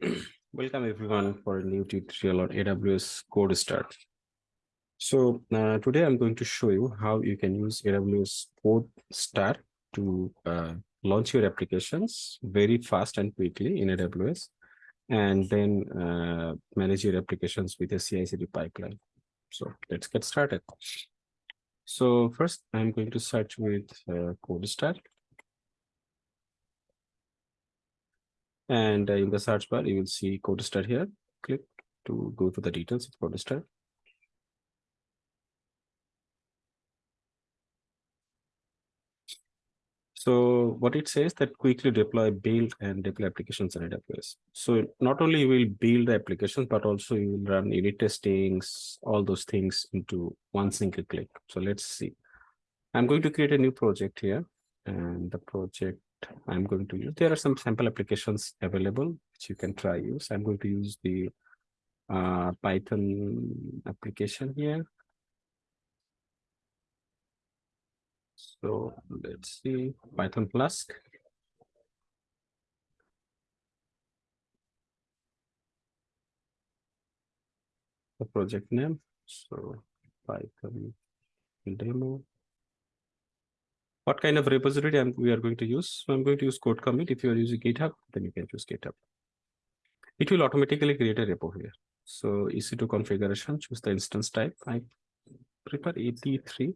Welcome everyone for a new tutorial on AWS CodeStar. So uh, today I'm going to show you how you can use AWS Code Start to uh, launch your applications very fast and quickly in AWS and then uh, manage your applications with a CI/CD pipeline. So let's get started. So first I'm going to search with uh, CodeStar. And uh, in the search bar, you will see CodeStar here. Click to go to the details of CodeStar. So what it says that quickly deploy, build and deploy applications in AWS. So not only you will build the applications, but also you will run unit testings, all those things into one single click. So let's see. I'm going to create a new project here and the project I'm going to use. There are some sample applications available which you can try use. I'm going to use the uh, Python application here. So let's see Python Flask. The project name. So Python demo what kind of repository I'm, we are going to use. So I'm going to use code commit. If you are using GitHub, then you can choose GitHub. It will automatically create a repo here. So EC2 configuration, choose the instance type. I prefer ET3.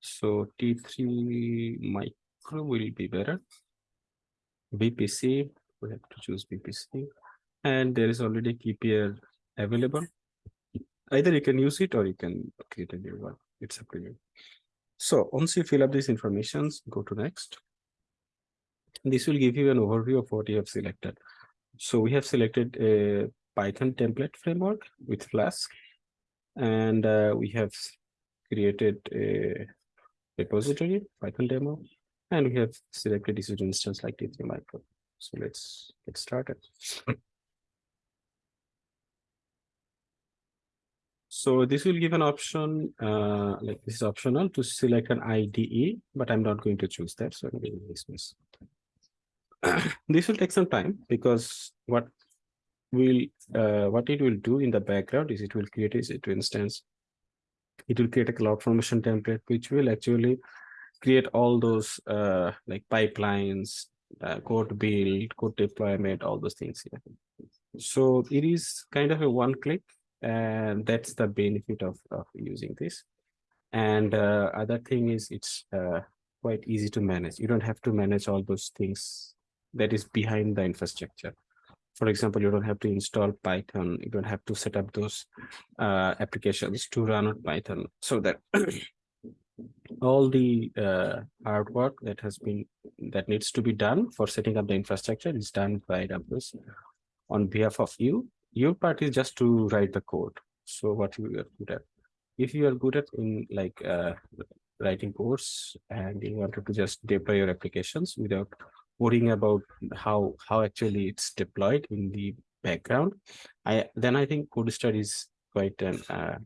So T3 micro will be better. VPC, we have to choose VPC. And there is already key pair available. Either you can use it or you can create a new one. It's up to you. So once you fill up these informations, go to next. This will give you an overview of what you have selected. So we have selected a Python template framework with Flask, and uh, we have created a repository, Python demo, and we have selected this instance like T3 micro. So let's get started. So this will give an option, uh, like this is optional to select an IDE, but I'm not going to choose that. So I'm going to dismiss. this will take some time because what will uh, what it will do in the background is it will create a to instance. It will create a CloudFormation template, which will actually create all those uh, like pipelines, uh, code build, code deployment, all those things here. So it is kind of a one click and that's the benefit of, of using this. And uh, other thing is it's uh, quite easy to manage. You don't have to manage all those things that is behind the infrastructure. For example you don't have to install python. You don't have to set up those uh, applications to run on python so that all the uh, hard work that has been that needs to be done for setting up the infrastructure is done by AWS on behalf of you your part is just to write the code. So what you are good at? If you are good at in like uh, writing codes and you wanted to just deploy your applications without worrying about how how actually it's deployed in the background i then i think code is quite an uh,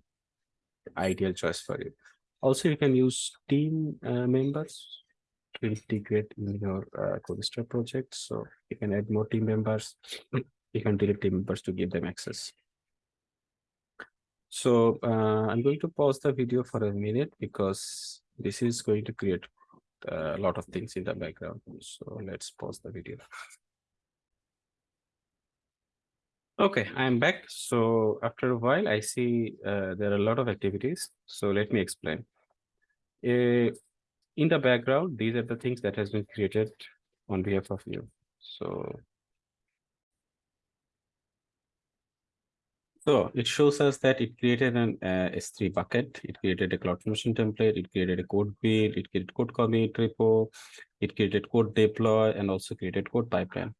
ideal choice for you. Also you can use team uh, members to integrate in your uh, code project. So you can add more team members you can delete team members to give them access. So uh, I'm going to pause the video for a minute because this is going to create a lot of things in the background. So let's pause the video. Okay, I'm back. So after a while, I see uh, there are a lot of activities. So let me explain. Uh, in the background, these are the things that has been created on behalf of you. So So it shows us that it created an uh, S3 bucket, it created a Cloud CloudFormation template, it created a code build, it created code commit repo, it created code deploy, and also created code pipeline.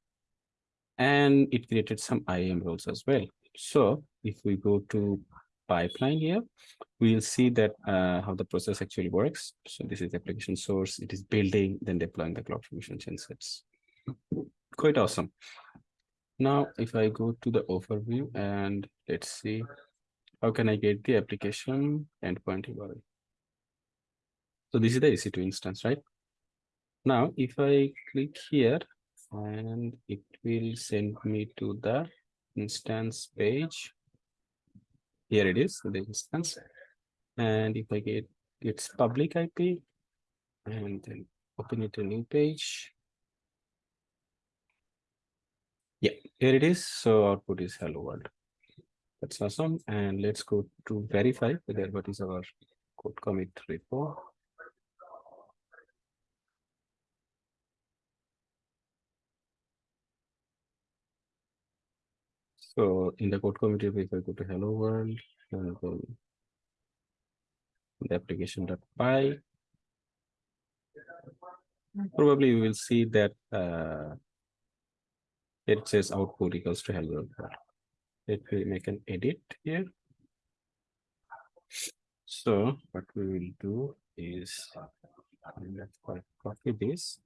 And it created some IAM roles as well. So if we go to pipeline here, we'll see that uh, how the process actually works. So this is the application source, it is building, then deploying the Cloud CloudFormation gensets. Quite awesome. Now, if I go to the overview and let's see, how can I get the application endpoint URL? So this is the EC2 instance, right? Now, if I click here and it will send me to the instance page. Here it is, the instance. And if I get its public IP and then open it a new page. Yeah, here it is. So output is hello world. That's awesome. And let's go to verify whether what is our code commit repo. So in the code commit, if I go to hello world, and then the application.py, probably you will see that uh, it says output equals to hello world. Let me make an edit here. So what we will do is uh, let's copy this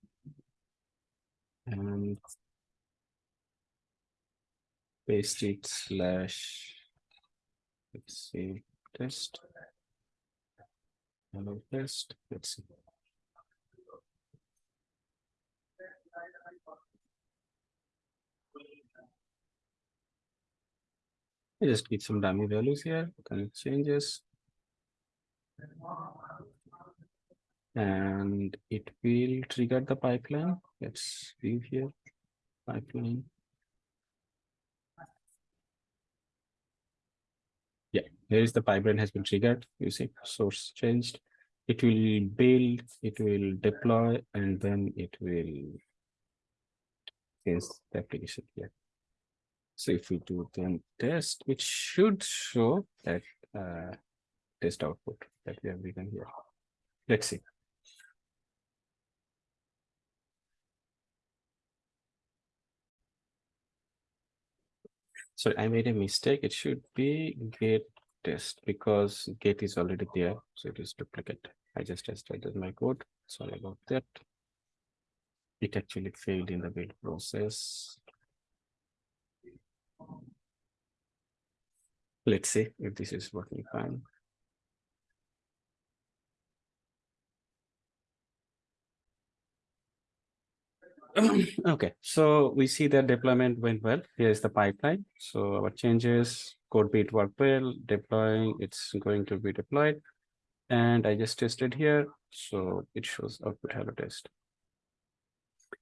and paste it slash let's see test hello test let's see I just give some dummy values here, it changes. And it will trigger the pipeline. Let's view here, pipeline. Yeah, here is the pipeline has been triggered. You see, source changed. It will build, it will deploy, and then it will change the application here. So if we do then test, it should show that uh, test output that we have written here. Let's see. So I made a mistake. It should be get test because get is already there. So it is duplicate. I just tested my code. Sorry about that. It actually failed in the build process. Let's see if this is working fine. okay, so we see that deployment went well. Here's the pipeline. So our changes, code build work well, deploying, it's going to be deployed. And I just tested here. So it shows output hello test.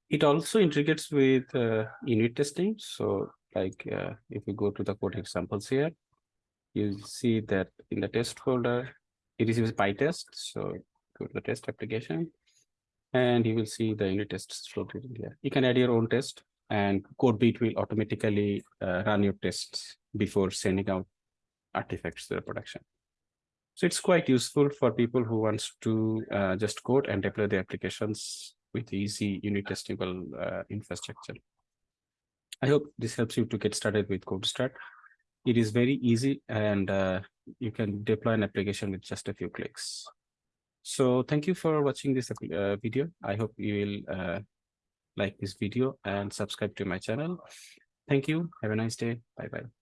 It also integrates with uh, unit testing. So like uh, if we go to the code examples here, you see that in the test folder, it is PyTest. So go to the test application and you will see the unit tests floated in here. You can add your own test and CodeBuild will automatically uh, run your tests before sending out artifacts to the production. So it's quite useful for people who wants to uh, just code and deploy the applications with easy unit testable uh, infrastructure. I hope this helps you to get started with CodeStar. It is very easy and uh, you can deploy an application with just a few clicks. So thank you for watching this uh, video. I hope you will uh, like this video and subscribe to my channel. Thank you. Have a nice day. Bye-bye.